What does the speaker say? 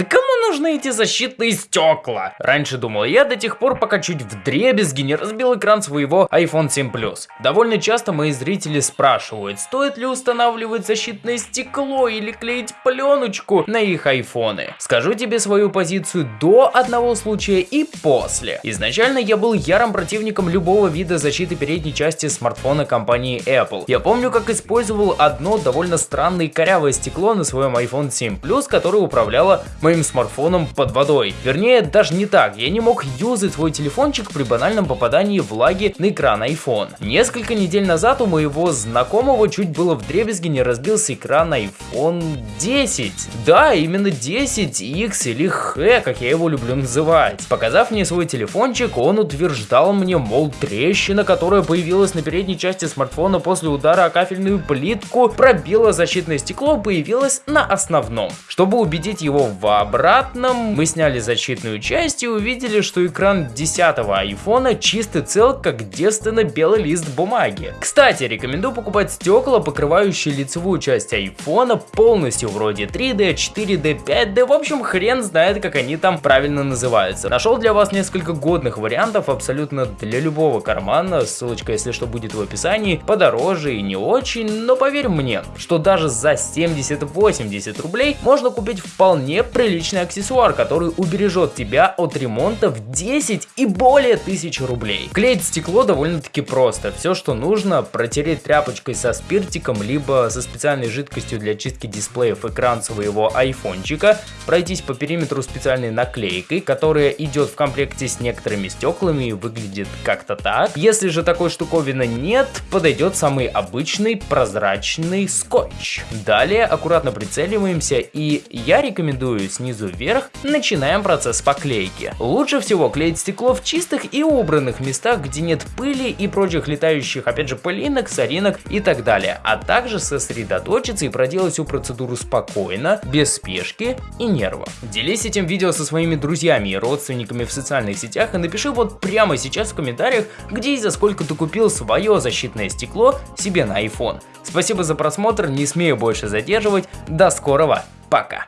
Да кому нужны эти защитные стекла? Раньше думал я до тех пор, пока чуть в дребезги не разбил экран своего iPhone 7 Plus. Довольно часто мои зрители спрашивают, стоит ли устанавливать защитное стекло или клеить пленочку на их айфоны. Скажу тебе свою позицию до одного случая и после. Изначально я был ярым противником любого вида защиты передней части смартфона компании Apple. Я помню, как использовал одно довольно странное корявое стекло на своем iPhone 7 Plus, которое управляло моим смартфоном под водой. Вернее, даже не так, я не мог юзать свой телефончик при банальном попадании влаги на экран iPhone. Несколько недель назад у моего знакомого чуть было в дребезги не разбился экран iPhone 10. Да, именно 10 X или H, как я его люблю называть. Показав мне свой телефончик, он утверждал мне, мол, трещина, которая появилась на передней части смартфона после удара о кафельную плитку, пробила защитное стекло, появилась на основном. Чтобы убедить его в обратном, мы сняли защитную часть и увидели, что экран 10 айфона чистый цел, как девственно белый лист бумаги. Кстати, рекомендую покупать стекла, покрывающие лицевую часть айфона полностью, вроде 3D, 4D, 5D, в общем хрен знает, как они там правильно называются. Нашел для вас несколько годных вариантов абсолютно для любого кармана, ссылочка если что будет в описании, подороже и не очень, но поверь мне, что даже за 70-80 рублей можно купить вполне приличный аксессуар, который убережет тебя от ремонта в 10 и более тысяч рублей. Клеить стекло довольно-таки просто. Все, что нужно, протереть тряпочкой со спиртиком, либо со специальной жидкостью для чистки дисплеев экран своего айфончика, пройтись по периметру специальной наклейкой, которая идет в комплекте с некоторыми стеклами и выглядит как-то так. Если же такой штуковины нет, подойдет самый обычный прозрачный скотч. Далее аккуратно прицеливаемся и я рекомендую снизу вверх начинаем процесс поклейки. Лучше всего клеить стекло в чистых и убранных местах, где нет пыли и прочих летающих, опять же, пылинок, соринок и так далее, а также сосредоточиться и проделать всю процедуру спокойно, без спешки и нервов. Делись этим видео со своими друзьями и родственниками в социальных сетях и напиши вот прямо сейчас в комментариях, где и за сколько ты купил свое защитное стекло себе на iPhone. Спасибо за просмотр, не смею больше задерживать, до скорого, пока!